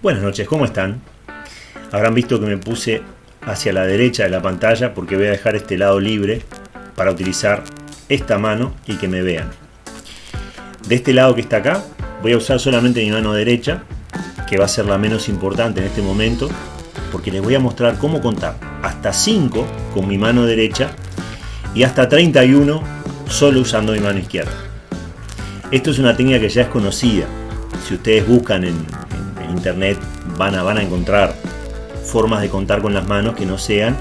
Buenas noches, ¿cómo están? Habrán visto que me puse hacia la derecha de la pantalla porque voy a dejar este lado libre para utilizar esta mano y que me vean. De este lado que está acá, voy a usar solamente mi mano derecha, que va a ser la menos importante en este momento, porque les voy a mostrar cómo contar hasta 5 con mi mano derecha y hasta 31 solo usando mi mano izquierda. Esto es una técnica que ya es conocida. Si ustedes buscan en, internet van a, van a encontrar formas de contar con las manos que no sean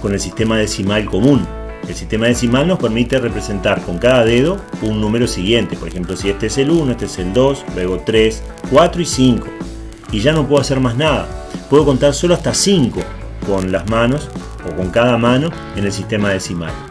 con el sistema decimal común. El sistema decimal nos permite representar con cada dedo un número siguiente. Por ejemplo, si este es el 1, este es el 2, luego 3, 4 y 5. Y ya no puedo hacer más nada. Puedo contar solo hasta 5 con las manos o con cada mano en el sistema decimal.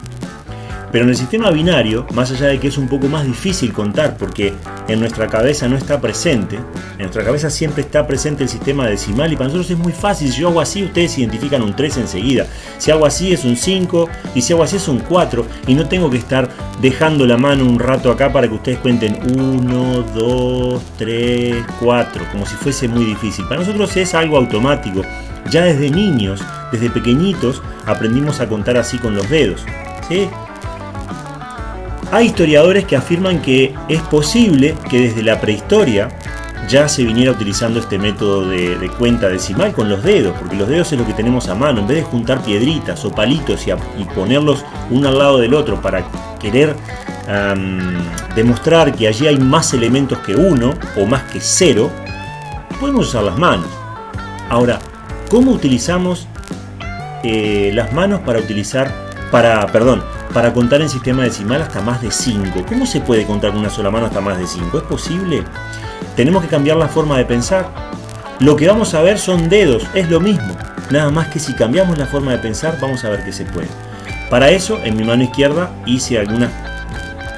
Pero en el sistema binario, más allá de que es un poco más difícil contar porque en nuestra cabeza no está presente, en nuestra cabeza siempre está presente el sistema decimal y para nosotros es muy fácil. Si yo hago así, ustedes identifican un 3 enseguida. Si hago así es un 5 y si hago así es un 4 y no tengo que estar dejando la mano un rato acá para que ustedes cuenten 1, 2, 3, 4, como si fuese muy difícil. Para nosotros es algo automático. Ya desde niños, desde pequeñitos, aprendimos a contar así con los dedos. ¿sí? Hay historiadores que afirman que es posible que desde la prehistoria ya se viniera utilizando este método de, cuenta decimal con los dedos, porque los dedos es lo que tenemos a mano, en vez de juntar piedritas o palitos y, ponerlos uno al lado del otro para querer demostrar que allí hay más elementos que uno o más que cero, podemos usar las manos. Ahora, ¿cómo utilizamos eh, las manos para utilizar, para, perdón, para contar en sistema decimal hasta más de 5. ¿Cómo se puede contar con una sola mano hasta más de 5? ¿Es posible? Tenemos que cambiar la forma de pensar. Lo que vamos a ver son dedos, es lo mismo. Nada más que si cambiamos la forma de pensar, vamos a ver que se puede. Para eso, en mi mano izquierda hice algunas...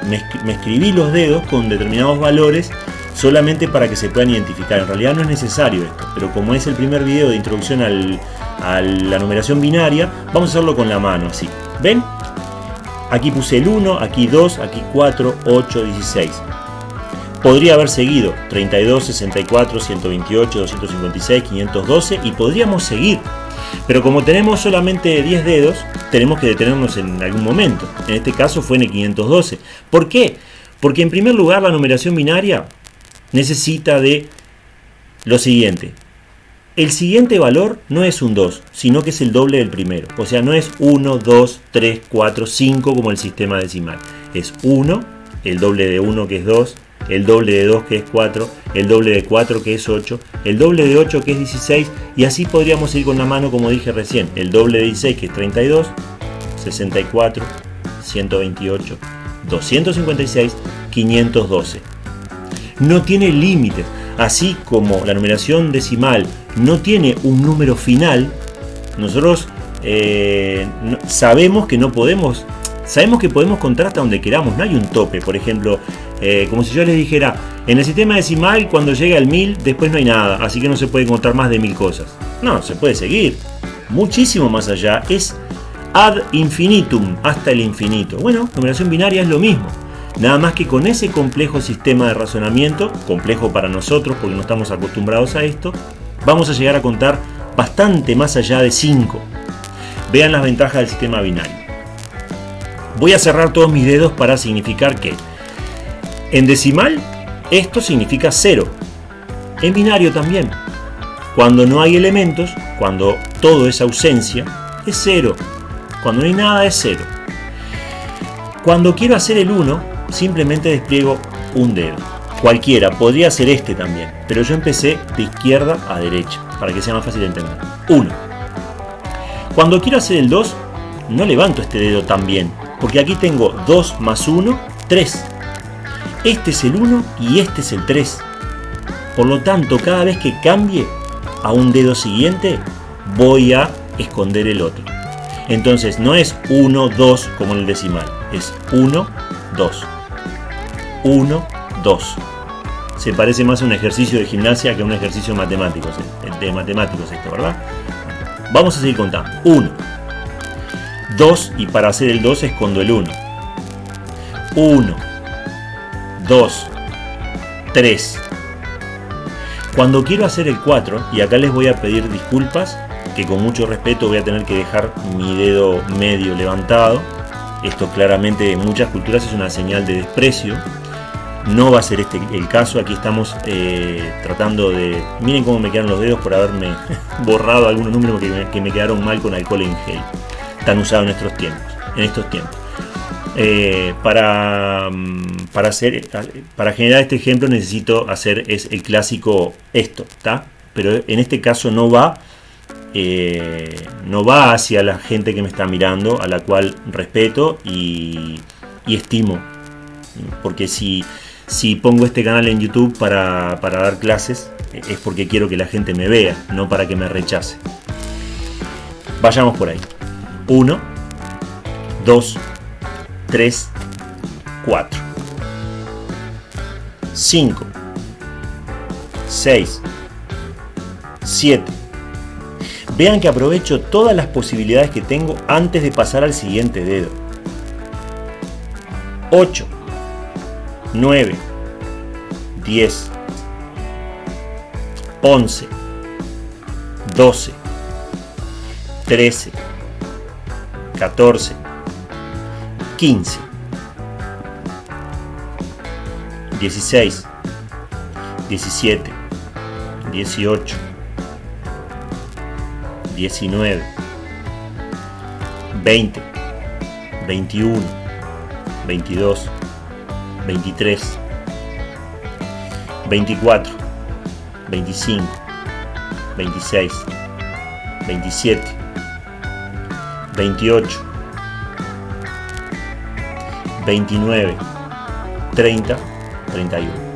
Me, escribí los dedos con determinados valores solamente para que se puedan identificar. En realidad no es necesario esto, pero como es el primer video de introducción a la numeración binaria, vamos a hacerlo con la mano, así. ¿Ven? Aquí puse el 1, aquí 2, aquí 4, 8, 16. Podría haber seguido 32, 64, 128, 256, 512 y podríamos seguir. Pero como tenemos solamente 10 dedos, tenemos que detenernos en algún momento. En este caso fue en el 512. ¿Por qué? Porque en primer lugar la numeración binaria necesita de lo siguiente. El siguiente valor no es un 2, sino que es el doble del primero. O sea, no es 1, 2, 3, 4, 5 como el sistema decimal. Es 1, el doble de 1 que es 2, el doble de 2 que es 4, el doble de 4 que es 8, el doble de 8 que es 16 y así podríamos ir con la mano como dije recién. El doble de 16 que es 32, 64, 128, 256, 512. No tiene límites. Así como la numeración decimal no tiene un número final, nosotros eh, sabemos que no podemos, sabemos que podemos contar hasta donde queramos, no hay un tope, por ejemplo, eh, como si yo les dijera, en el sistema decimal cuando llega al 1000 después no hay nada, así que no se puede contar más de mil cosas. No, se puede seguir, muchísimo más allá, es ad infinitum, hasta el infinito. Bueno, numeración binaria es lo mismo. Nada más que con ese complejo sistema de razonamiento, complejo para nosotros porque no estamos acostumbrados a esto, vamos a llegar a contar bastante más allá de 5. Vean las ventajas del sistema binario. Voy a cerrar todos mis dedos para significar que en decimal esto significa 0. En binario también. Cuando no hay elementos, cuando todo es ausencia, es 0. Cuando no hay nada es 0. Cuando quiero hacer el 1, simplemente despliego un dedo. Cualquiera, podría ser este también, pero yo empecé de izquierda a derecha, para que sea más fácil de entender. 1. Cuando quiero hacer el 2, no levanto este dedo también, porque aquí tengo 2 más 1, 3. Este es el 1 y este es el 3. Por lo tanto, cada vez que cambie a un dedo siguiente, voy a esconder el otro. Entonces no es 1, 2 como en el decimal, es 1, 2. 1, 2. Se parece más a un ejercicio de gimnasia que a un ejercicio matemático, de matemáticos esto, ¿verdad? Vamos a seguir contando. 1, 2 y para hacer el 2 escondo el 1. 1, 2, 3, Cuando quiero hacer el 4, y acá les voy a pedir disculpas, que con mucho respeto voy a tener que dejar mi dedo medio levantado. Esto claramente en muchas culturas es una señal de desprecio. No va a ser este el caso, aquí estamos eh, tratando de... Miren cómo me quedan los dedos por haberme borrado algunos números que me, que me quedaron mal con alcohol en gel. Tan usado en estos tiempos. En estos tiempos. Eh, para, mm, para, hacer, para generar este ejemplo necesito hacer es el clásico esto, ¿está? Pero en este caso no va, eh, no va hacia la gente que me está mirando, a la cual respeto y, estimo. Porque si, si pongo este canal en YouTube para, para dar clases, es porque quiero que la gente me vea, no para que me rechace. Vayamos por ahí. 1, 2, 3, 4, 5, 6, 7. Vean que aprovecho todas las posibilidades que tengo antes de pasar al siguiente dedo. 8, 9, 10, 11, 12, 13, 14, 15, 16, 17, 18, 19, 20, 21, 22, 23, 24, 25, 26, 27, 28, 29, 30, 31.